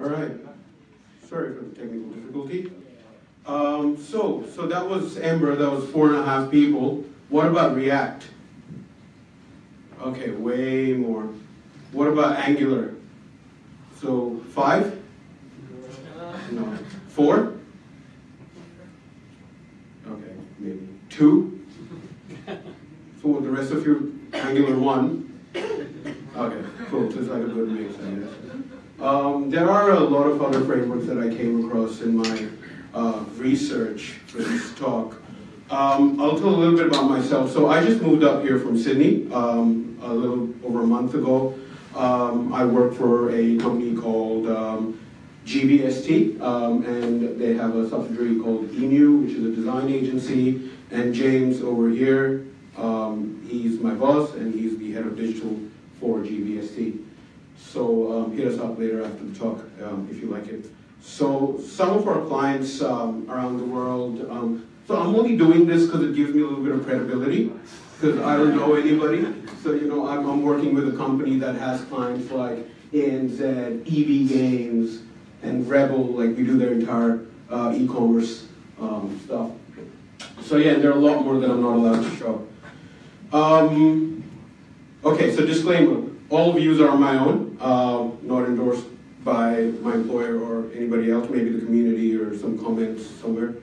All right. Sorry for the technical difficulty. Um, so, so that was Ember, that was four and a half people. What about React? Okay, way more. What about Angular? So, five? No. Four? Okay, maybe. Two? So the rest of you, Angular one? Okay, cool, just like a good mix, I guess. Um, there are a lot of other frameworks that I came across in my uh, research for this talk. Um, I'll tell a little bit about myself. So I just moved up here from Sydney um, a little over a month ago. Um, I work for a company called um, GBST, um, and they have a subsidiary called EMU, which is a design agency. And James over here, he's my boss, and he's the head of digital for GBST. So um, hit us up later after the talk um, if you like it. So some of our clients um, around the world, um, so I'm only doing this because it gives me a little bit of credibility because I don't know anybody. So you know, I'm, I'm working with a company that has clients like ANZ, EB Games, and Rebel, like we do their entire uh, e-commerce um, stuff. So yeah, there are a lot more that I'm not allowed to show. Um, okay, so disclaimer, all views are my own, uh, not endorsed by my employer or anybody else, maybe the community or some comments somewhere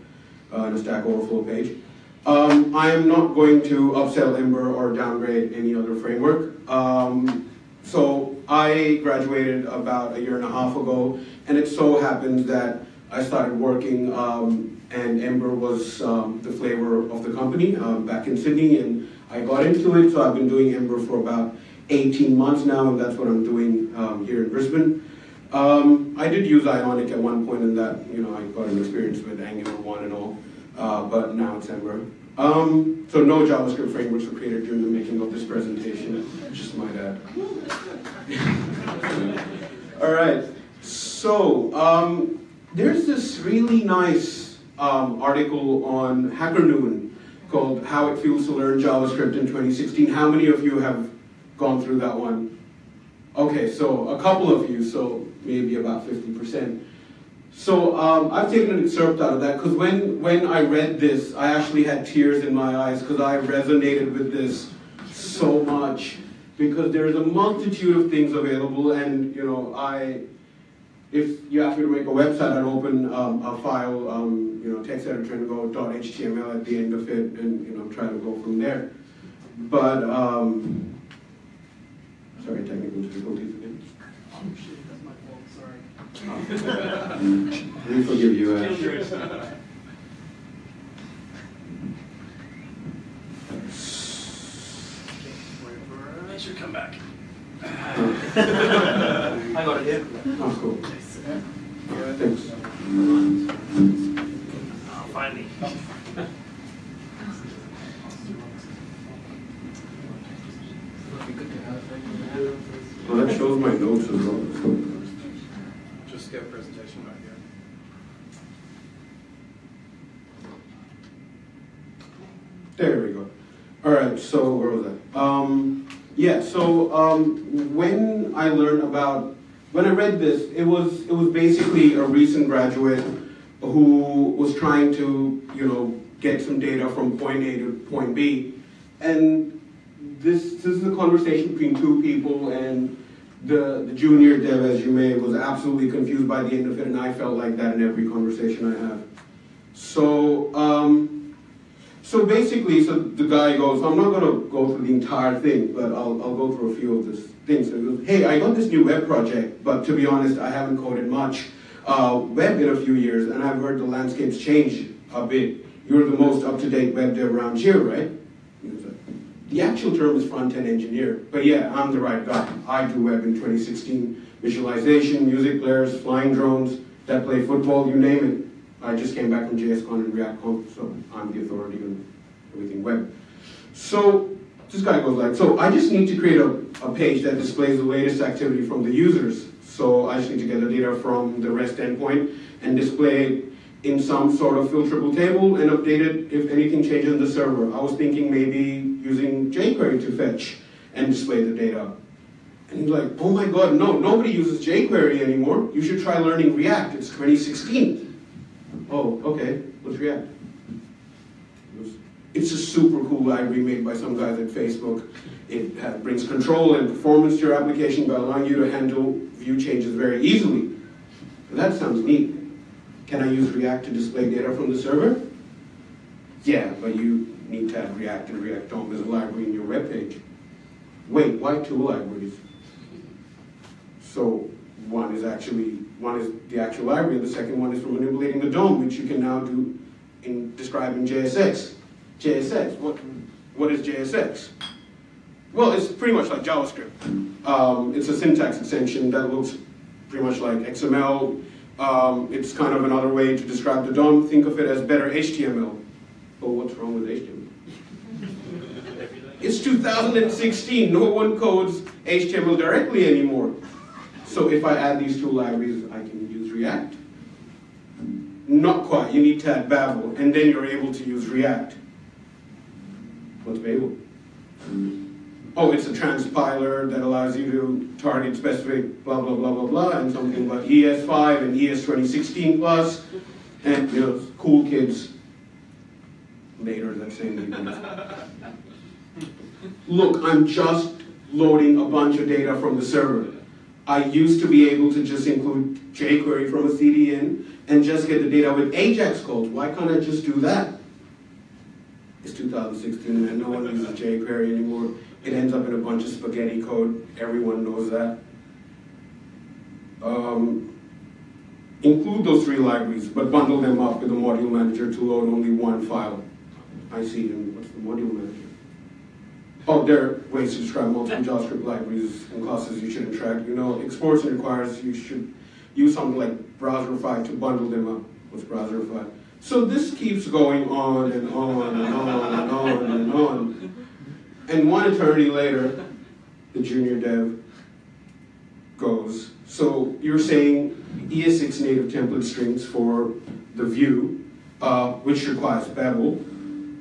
uh, in a Stack Overflow page. Um, I am not going to upsell Ember or downgrade any other framework. Um, so I graduated about a year and a half ago, and it so happens that I started working, um, and Ember was um, the flavor of the company um, back in Sydney, and I got into it, so I've been doing Ember for about 18 months now, and that's what I'm doing um, here in Brisbane. Um, I did use Ionic at one point in that, you know, I got an experience with Angular 1 and all, uh, but now it's Ember. Um, so no JavaScript frameworks were created during the making of this presentation, just might add. all right, so um, there's this really nice um, article on Hacker Noon called How It Feels to Learn JavaScript in 2016. How many of you have gone through that one? Okay, so a couple of you, so maybe about 50%. So um, I've taken an excerpt out of that because when, when I read this, I actually had tears in my eyes because I resonated with this so much because there's a multitude of things available and you know I if you ask me to make a website I'd open um, a file um, you know text editor and go .html at the end of it and you know try to go from there but um, sorry technical difficulties again Oh shit, that's my fault, sorry. we forgive you Ash. Make sure come back. Oh. I got it here. Oh, cool. Thanks. Oh, finally. Well, that shows my notes as well. Just get a presentation right here. There we go. All right, so where was I? Um, yeah, so um, when I learned about, when I read this, it was it was basically a recent graduate who was trying to, you know, get some data from point A to point B, and this this is a conversation between two people, and the the junior dev, as you may, was absolutely confused by the end of it, and I felt like that in every conversation I have. So. Um, so basically, so the guy goes, I'm not going to go through the entire thing, but I'll, I'll go through a few of these things. So he goes, hey, I got this new web project, but to be honest, I haven't coded much uh, web in a few years, and I've heard the landscape's change a bit. You're the most up-to-date web dev around here, right? The actual term is front-end engineer, but yeah, I'm the right guy. I do web in 2016, visualization, music players, flying drones that play football, you name it. I just came back from JSConf and ReactConf, so I'm the authority on everything web. So this guy goes like, so I just need to create a, a page that displays the latest activity from the users. So I just need to get the data from the REST endpoint and display it in some sort of filterable table and update it if anything changes in the server. I was thinking maybe using jQuery to fetch and display the data. And he's like, oh my God, no, nobody uses jQuery anymore. You should try learning React. It's 2016. Oh, okay, what's React? It's a super cool library made by some guys at Facebook. It brings control and performance to your application by allowing you to handle view changes very easily. That sounds neat. Can I use React to display data from the server? Yeah, but you need to have React and React DOM as a library in your web page. Wait, why two libraries? So one is actually, one is the actual library, and the second one is for manipulating the DOM, which you can now do in describing JSX. JSX, what, what is JSX? Well, it's pretty much like JavaScript. Um, it's a syntax extension that looks pretty much like XML. Um, it's kind of another way to describe the DOM. Think of it as better HTML. Oh, what's wrong with HTML? It's 2016. No one codes HTML directly anymore. So if I add these two libraries, I can use React. Not quite. You need to add Babel, and then you're able to use React. What's Babel? Oh, it's a transpiler that allows you to target specific blah, blah, blah, blah, blah, and something like ES5 and ES 2016 plus, and you know, cool kids Look, I'm just loading a bunch of data from the server. I used to be able to just include jQuery from a CDN and just get the data with AJAX calls. Why can't I just do that? It's 2016 and no one uses jQuery anymore. It ends up in a bunch of spaghetti code. Everyone knows that. Um, include those three libraries, but bundle them up with a module manager to load only one file. I see, and what's the module manager? Oh, there are ways to describe multiple JavaScript libraries and classes you shouldn't track. You know, exports and requires you should use something like Browserify to bundle them up with Browserify. So this keeps going on and on and on and on and on. And one eternity later, the junior dev goes, so you're saying ES6 native template strings for the view, uh, which requires Babel,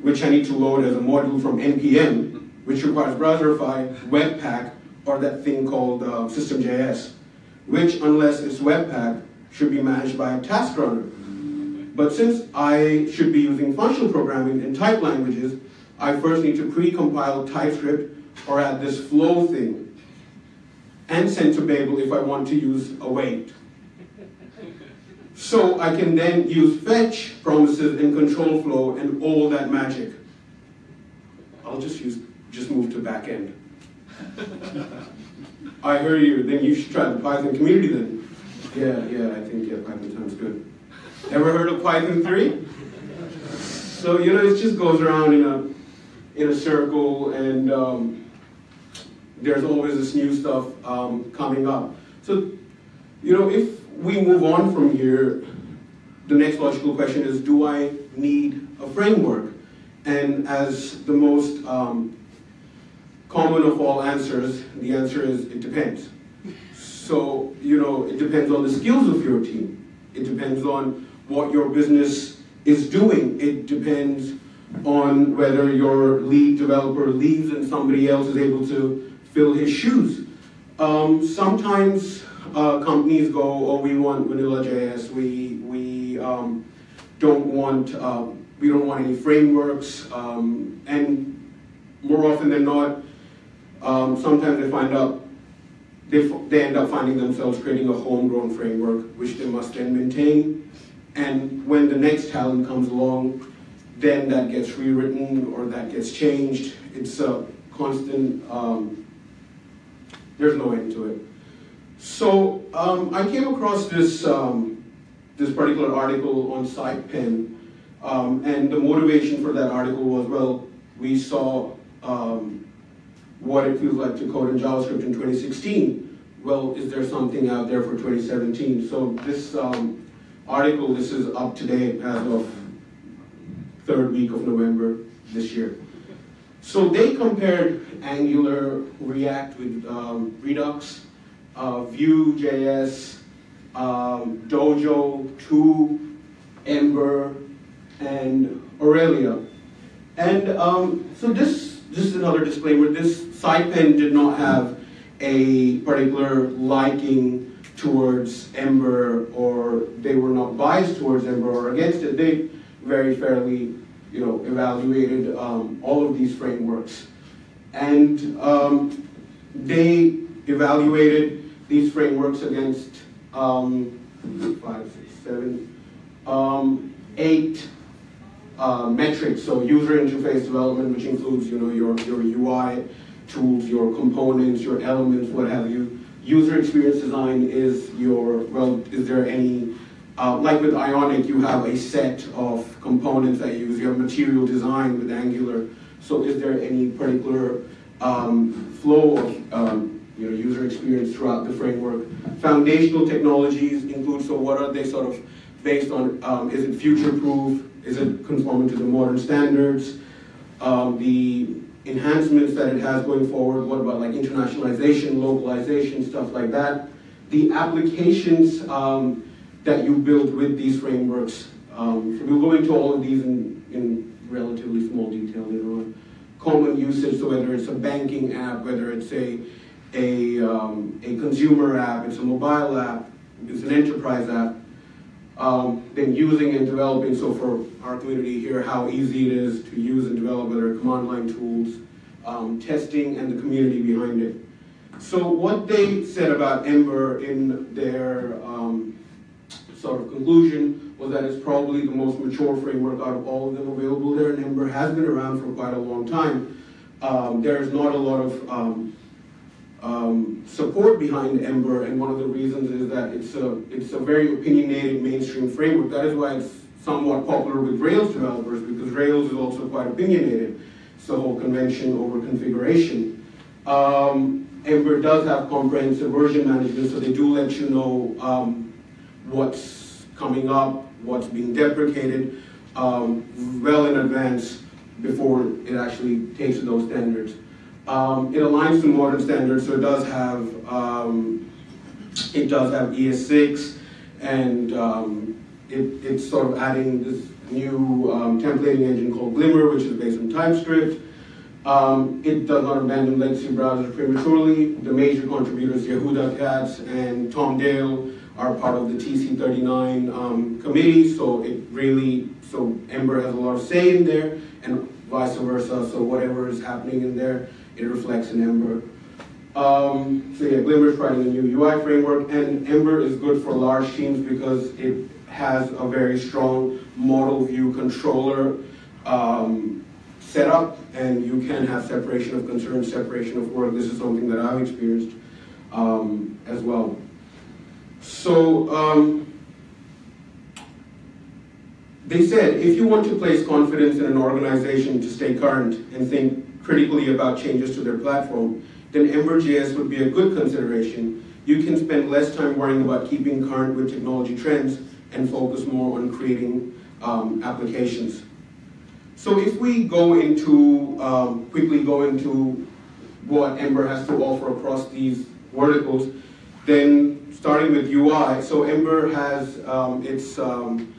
which I need to load as a module from NPM, which requires Browserify, Webpack, or that thing called uh, System.js, which, unless it's Webpack, should be managed by a task runner. But since I should be using functional programming in type languages, I first need to pre-compile TypeScript or add this flow thing and send to Babel if I want to use await. So I can then use fetch, promises, and control flow and all that magic. I'll just use, just move to backend. I hear you, then you should try the Python community then. Yeah, yeah, I think yeah, Python sounds good. Ever heard of Python 3? So, you know, it just goes around in a, in a circle and um, there's always this new stuff um, coming up. So, you know, if we move on from here, the next logical question is, do I need a framework? And as the most um, common of all answers, the answer is, it depends. So, you know, it depends on the skills of your team. It depends on what your business is doing. It depends on whether your lead developer leaves and somebody else is able to fill his shoes. Um, sometimes uh, companies go, oh, we want vanilla JS, we, we um, don't want, uh, we don't want any frameworks, um, and more often than not, um, sometimes they find out, they, they end up finding themselves creating a homegrown framework, which they must then maintain, and when the next talent comes along, then that gets rewritten or that gets changed. It's a constant, um, there's no end to it. So um, I came across this, um, this particular article on SitePen, um, and the motivation for that article was, well, we saw um, what it feels like to code in JavaScript in 2016. Well, is there something out there for 2017? So this um, article, this is up to date as of third week of November this year. So they compared Angular, React with um, Redux, uh, Vue.js, um, Dojo, 2, Ember, and Aurelia. And um, so this, this is another disclaimer, this SitePen did not have a particular liking towards Ember or they were not biased towards Ember or against it. They very fairly, you know, evaluated um, all of these frameworks. And um, they evaluated these frameworks against um, five, six, seven, um, eight uh, metrics. So user interface development, which includes, you know, your, your UI tools, your components, your elements, what have you. User experience design is your, well, is there any, uh, like with Ionic, you have a set of components that you use. You have material design with Angular. So is there any particular um, flow of um, you know, user experience throughout the framework? Foundational technologies include, so what are they sort of based on, um, is it future-proof? Is it conforming to the modern standards? Um, the enhancements that it has going forward, what about like internationalization, localization, stuff like that? The applications um, that you build with these frameworks, um, so we'll go into all of these in, in relatively small detail later on. Common usage, so whether it's a banking app, whether it's a, a, um, a consumer app, it's a mobile app, it's an enterprise app, um, then using and developing, so for our community here, how easy it is to use and develop, whether command line tools, um, testing, and the community behind it. So what they said about Ember in their um, sort of conclusion was that it's probably the most mature framework out of all of them available there, and Ember has been around for quite a long time. Um, there's not a lot of um, support behind Ember, and one of the reasons is that it's a, it's a very opinionated mainstream framework. That is why it's somewhat popular with Rails developers, because Rails is also quite opinionated. It's the whole convention over configuration. Um, Ember does have comprehensive version management, so they do let you know um, what's coming up, what's being deprecated, um, well in advance before it actually takes those standards. Um, it aligns to modern standards, so it does have um, it does have ES6, and um, it, it's sort of adding this new um, templating engine called Glimmer, which is based on TypeScript. Um, it does not abandon legacy browsers prematurely. The major contributors, Yehuda Katz and Tom Dale, are part of the TC39 um, committee, so it really, so Ember has a lot of say in there, and vice versa, so whatever is happening in there, it reflects in Ember. Um, so yeah, Glimmer is writing a new UI framework, and Ember is good for large teams because it has a very strong model view controller um, setup, and you can have separation of concerns, separation of work. This is something that I've experienced um, as well. So um, they said, if you want to place confidence in an organization to stay current and think critically about changes to their platform, then Ember.js would be a good consideration. You can spend less time worrying about keeping current with technology trends and focus more on creating um, applications. So if we go into, um, quickly go into what Ember has to offer across these verticals, then starting with UI, so Ember has um, its um,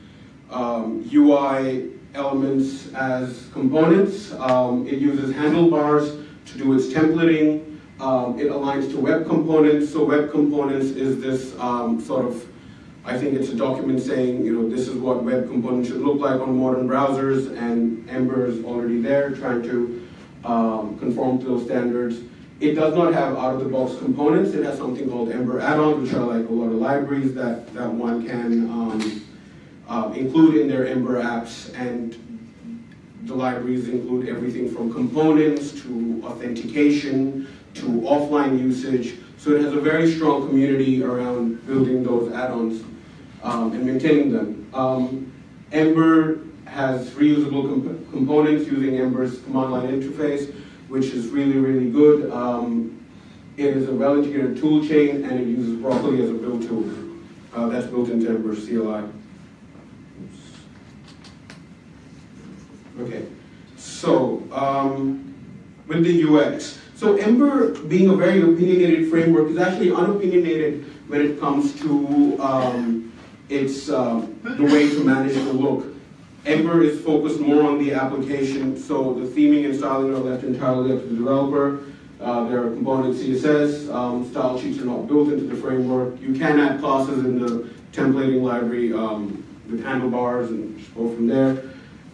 um, UI elements as components. Um, it uses handlebars to do its templating. Um, it aligns to web components. So web components is this um, sort of, I think it's a document saying, you know, this is what web components should look like on modern browsers, and Ember is already there trying to um, conform to those standards. It does not have out-of-the-box components. It has something called Ember add-ons, which are like a lot of libraries that, that one can um, include in their Ember apps. And the libraries include everything from components to authentication to offline usage. So it has a very strong community around building those add-ons um, and maintaining them. Um, Ember has reusable comp components using Ember's command line interface which is really, really good. Um, it is a well-integrated tool chain, and it uses Broccoli as a build tool. Uh, that's built into Ember CLI. Okay, so um, with the UX. So Ember, being a very opinionated framework, is actually unopinionated when it comes to um, its uh, the way to manage the look. Ember is focused more on the application, so the theming and styling are left entirely up to the developer. Uh, there are component CSS, um, style sheets are not built into the framework. You can add classes in the templating library um, with handlebars and go from there.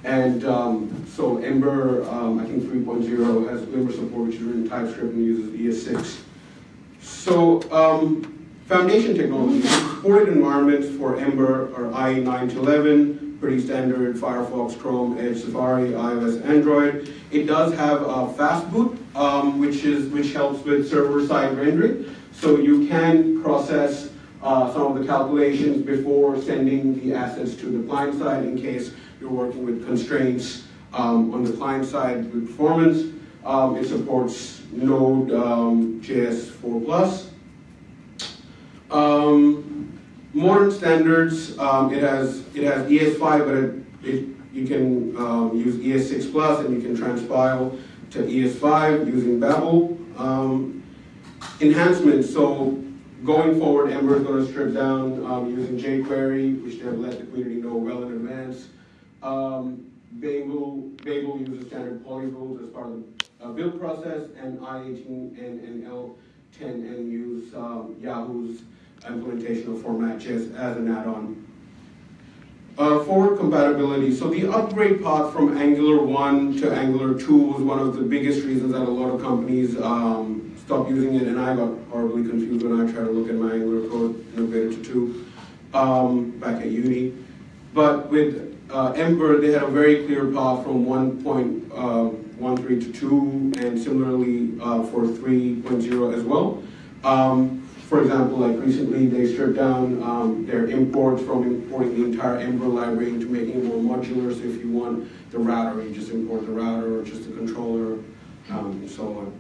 And um, so Ember, um, I think 3.0 has Ember support, which is written in TypeScript and uses ES6. So um, foundation technology, supported environments for Ember are IE 9 to 11, pretty standard, Firefox, Chrome, Edge, Safari, iOS, Android. It does have a fast boot, um, which is which helps with server-side rendering. So you can process uh, some of the calculations before sending the assets to the client side in case you're working with constraints um, on the client side with performance. Um, it supports Node um, JS 4 Plus. Um, modern standards, um, it has it has ES5, but it, it you can um, use ES6 Plus and you can transpile to ES5 using Babel. Enhancements, so going forward, Ember is going to strip down using jQuery, which they have let the community know well in advance. Um, Babel, Babel uses standard polyrules as part of the uh, build process, and I18 and, and L10N use um, Yahoo's implementation of FormatJS as an add-on. Uh, forward compatibility. So the upgrade path from Angular 1 to Angular 2 was one of the biggest reasons that a lot of companies um, stopped using it, and I got horribly confused when I tried to look at my Angular code in it to 2 um, back at uni. But with uh, Ember, they had a very clear path from 1.13 to 2, and similarly uh, for 3.0 as well. Um, for example, like recently they stripped down um, their imports from importing the entire Ember library into making it more modular. So if you want the router, you just import the router or just the controller, um, and so on.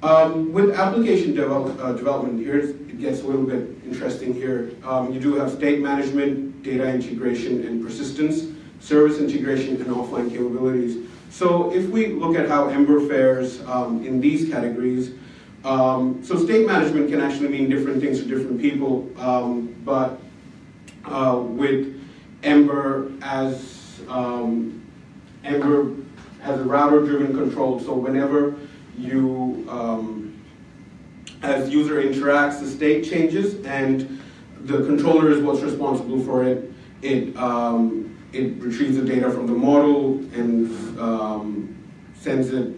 Um, with application develop, uh, development, here it gets a little bit interesting here. Um, you do have state management, data integration and persistence, service integration and offline capabilities. So if we look at how Ember fares um, in these categories, um, so state management can actually mean different things to different people, um, but uh, with Ember as um, Ember has a router-driven control, so whenever you, um, as user interacts, the state changes, and the controller is what's responsible for it. It um, it retrieves the data from the model and um, sends it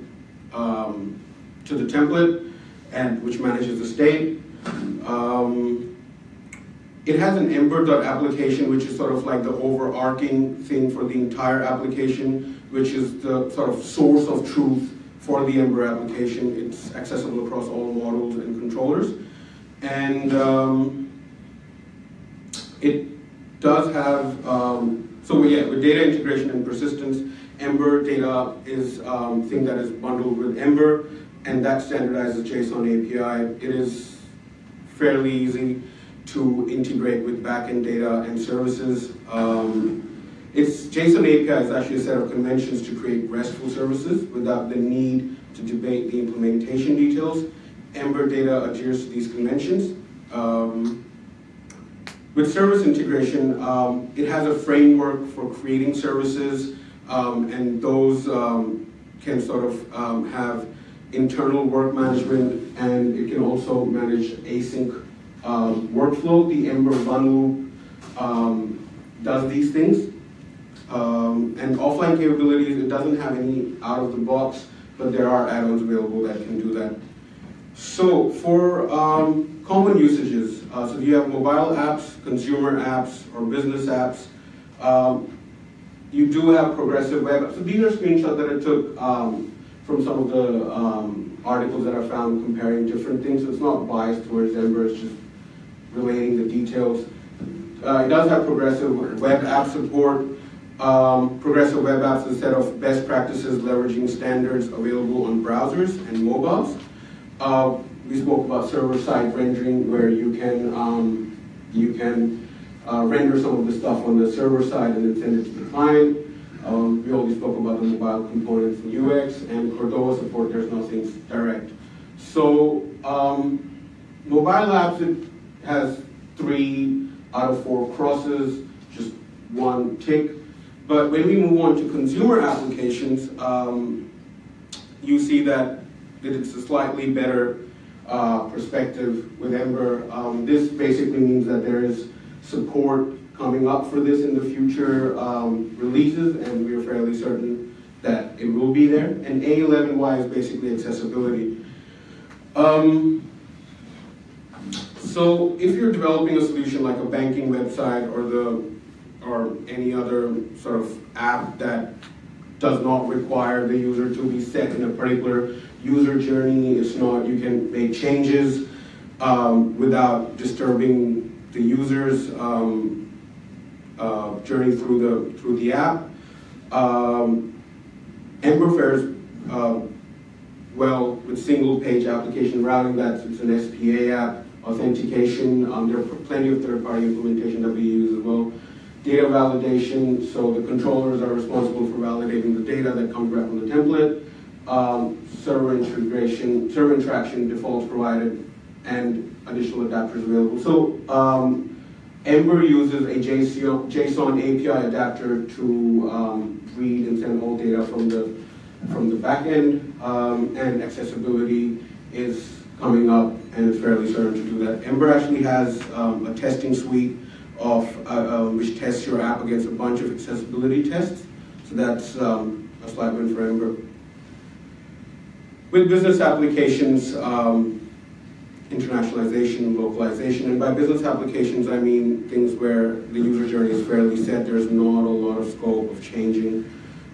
um, to the template, and which manages the state. Um, it has an ember.application, which is sort of like the overarching thing for the entire application, which is the sort of source of truth for the Ember application. It's accessible across all models and controllers. And um, it does have, um, so yeah, with data integration and persistence, Ember data is um, thing that is bundled with Ember, and that standardizes JSON API. It is fairly easy to integrate with backend data and services. Um, it's JSON API is actually a set of conventions to create RESTful services without the need to debate the implementation details. Ember data adheres to these conventions. Um, with service integration, um, it has a framework for creating services, um, and those um, can sort of um, have internal work management, and it can also manage async um, workflow. The Ember bundle um, does these things. And offline capabilities, it doesn't have any out of the box, but there are add-ons available that can do that. So for um, common usages, uh, so you have mobile apps, consumer apps, or business apps. Um, you do have progressive web. Apps. So these are screenshots that I took um, from some of the um, articles that I found comparing different things. So it's not biased towards Ember, it's just relating the details. Uh, it does have progressive web app support. Um, progressive web apps is a set of best practices leveraging standards available on browsers and mobiles. Uh, we spoke about server-side rendering where you can, um, you can uh, render some of the stuff on the server side and then send it to the client. Um, we already spoke about the mobile components in UX and Cordova support, there's nothing direct. So um, mobile apps, it has three out of four crosses, just one tick. But when we move on to consumer applications, um, you see that that it's a slightly better uh, perspective with Ember. Um, this basically means that there is support coming up for this in the future um, releases, and we are fairly certain that it will be there. And A11Y is basically accessibility. Um, so if you're developing a solution like a banking website or the or any other sort of app that does not require the user to be set in a particular user journey, it's not, you can make changes um, without disturbing the user's um, uh, journey through the through the app. Um, Ember fares uh, well with single page application routing, that's it's an SPA app, authentication, there are plenty of third-party implementation that we use as well. Data validation, so the controllers are responsible for validating the data that comes back from the template. Um, server integration, server interaction defaults provided, and additional adapters available. So um, Ember uses a JSON, API adapter to um, read and send all data from the from the back end, um, and accessibility is coming up, and it's fairly certain to do that. Ember actually has um, a testing suite of uh, uh, which tests your app against a bunch of accessibility tests. So that's um, a slight win for Ember. With business applications, um, internationalization, localization, and by business applications I mean things where the user journey is fairly set, there's not a lot of scope of changing,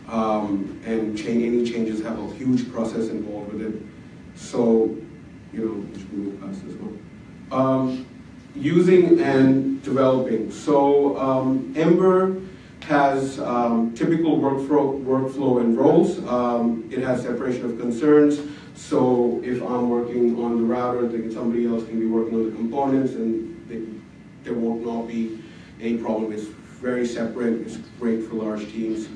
um, and cha any changes have a huge process involved with it. So, you know, move past this one. Um, using and developing. So um, Ember has um, typical workflow, workflow and roles. Um, it has separation of concerns. So if I'm working on the router, then somebody else can be working on the components and they, there not not be any problem. It's very separate. It's great for large teams.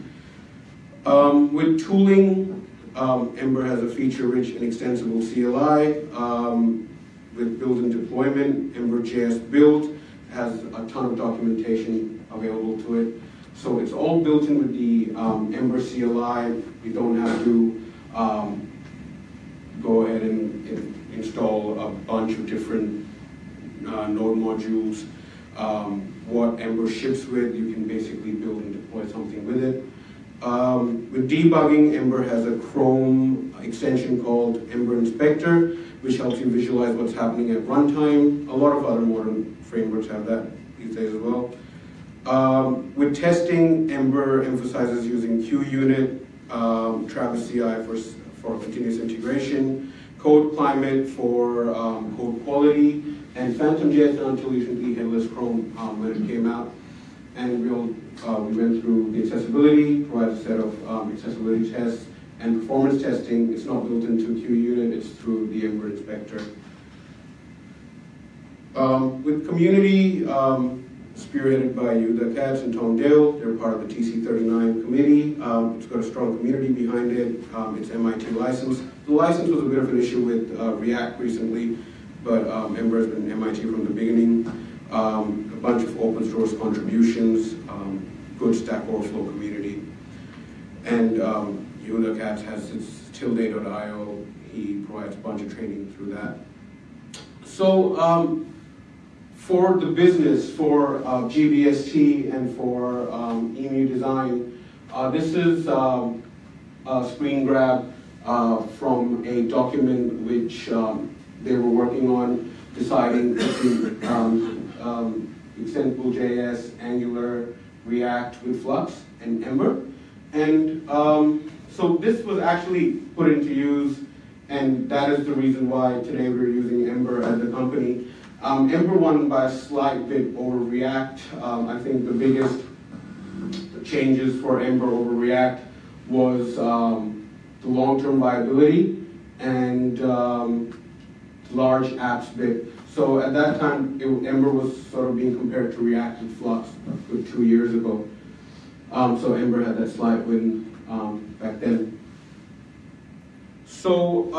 Um, with tooling, um, Ember has a feature-rich and extensible CLI. Um, with build and deployment, Ember.js build has a ton of documentation available to it. So it's all built in with the um, Ember CLI. We don't have to um, go ahead and, and, install a bunch of different uh, node modules. Um, what Ember ships with, you can basically build and deploy something with it. Um, with debugging, Ember has a Chrome extension called Ember Inspector, which helps you visualize what's happening at runtime. A lot of other modern frameworks have that these days as well. Um, with testing, Ember emphasizes using QUnit, um, Travis CI for, for continuous integration, Code Climate for um, code quality, and PhantomJS until recently Headless Chrome um, when it came out. And we'll, uh, we went through the accessibility, provides a set of um, accessibility tests, and performance testing. It's not built into QUnit, it's through the Ember Inspector. Um, with community, um, spearheaded by Yehuda Katz and Tom Dale, they're part of the TC39 committee. Um, it's got a strong community behind it. Um, it's MIT licensed. The license was a bit of an issue with uh, React recently, but um, Ember has been MIT from the beginning. Um, a bunch of open source contributions, um, good Stack Overflow community. And um, Yehuda Katz has its tilde.io. He provides a bunch of training through that. So um, for the business, for uh, GBST and for um, EMU design, uh, this is um, a screen grab uh, from a document which um, they were working on, deciding between um, um, Extentable.js, Angular, React with Flux, and Ember. And um, so this was actually put into use, and that is the reason why today we're using Ember as a company. Um, Ember won by a slight bit over React. Um, I think the biggest changes for Ember over React was um, the long-term viability and um, large apps bit. So at that time, it, Ember was sort of being compared to React and Flux two years ago. Um, so Ember had that slight win um, back then. So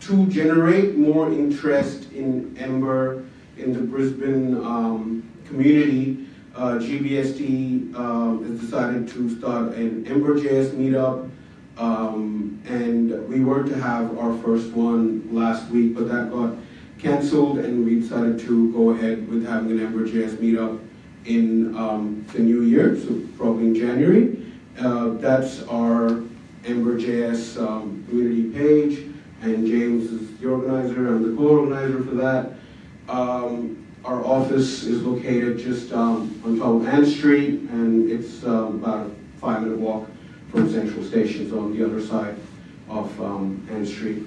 to generate more interest in Ember in the Brisbane um, community, uh, GBST uh, has decided to start an Ember.js meetup Um, and we were to have our first one last week, but that got canceled, and we decided to go ahead with having an Ember.js meetup in um, the new year, so probably in January. Uh, that's our Ember.js um, community page, and James is the organizer. I'm the co-organizer for that. Um, our office is located just um, on top of Ann Street, and it's um, about a five-minute walk from Central Station, so on the other side of um, Ann Street.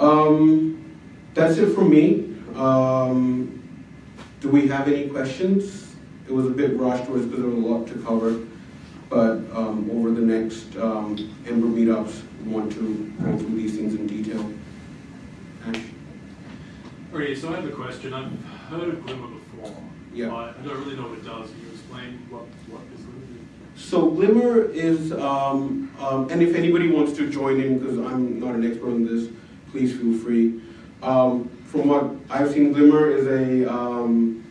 Um, that's it from me. Um, do we have any questions? It was a bit rushed, because there was a lot to cover, but over the next Ember meetups, want to go through these things in detail. Ash? Okay, so I have a question. I've heard of Glimmer before. Yeah. but I don't really know what it does. Can you explain what, what is Glimmer? So Glimmer is, um, um, and if anybody wants to join in, because I'm not an expert on this, please feel free. Um, from what I've seen, Glimmer is a um,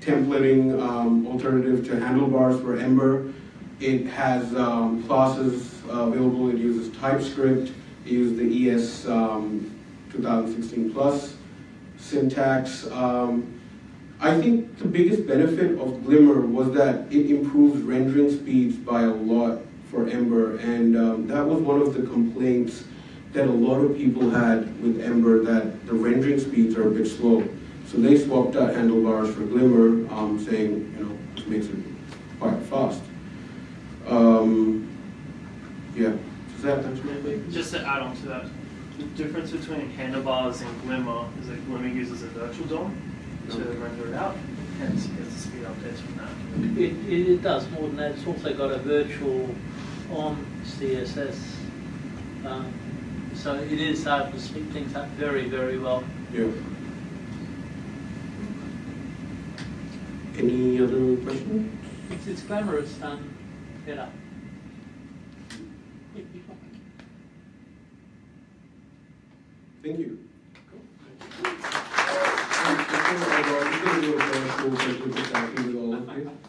templating um, alternative to Handlebars for Ember. It has um, classes available. It uses TypeScript. It uses the ES um, 2016 plus syntax. Um, I think the biggest benefit of Glimmer was that it improves rendering speeds by a lot for Ember, and um, that was one of the complaints that a lot of people had with Ember, that the rendering speeds are a bit slow. So they swapped out handlebars for Glimmer, um, saying, you know, this makes it quite fast. Um, yeah, does that answer my? Just to add on to that, the difference between handlebars and Glimmer is that Glimmer uses a virtual DOM to Okay. render it out, hence it gets the speed updates from that. It, it, it does more than that, it's also got a virtual on CSS. Um, so it is able to speed things up very, very well. Yeah. Any other questions? It's, it's glamorous, um, better. Thank you. Thank you.